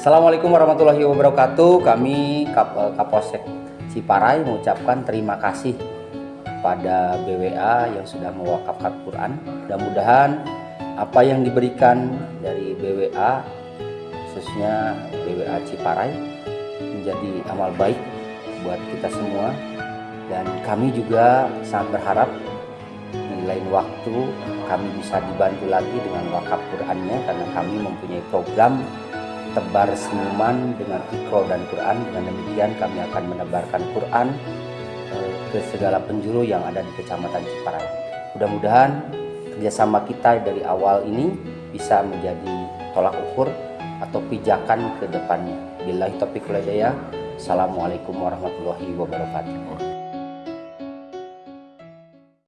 Assalamualaikum warahmatullahi wabarakatuh. Kami Kap Kapolsek Ciparai mengucapkan terima kasih pada BWA yang sudah mewakafkan Quran. Mudah-mudahan apa yang diberikan dari BWA khususnya BWA Ciparai menjadi amal baik buat kita semua dan kami juga sangat berharap di lain waktu kami bisa dibantu lagi dengan wakaf Qurannya karena kami mempunyai program tebar senyuman dengan ikro dan Quran dengan demikian kami akan menebarkan Quran eh, ke segala penjuru yang ada di Kecamatan Ciparai mudah-mudahan kerjasama kita dari awal ini bisa menjadi tolak ukur atau pijakan ke depannya. Billahi taufiq Assalamualaikum warahmatullahi wabarakatuh.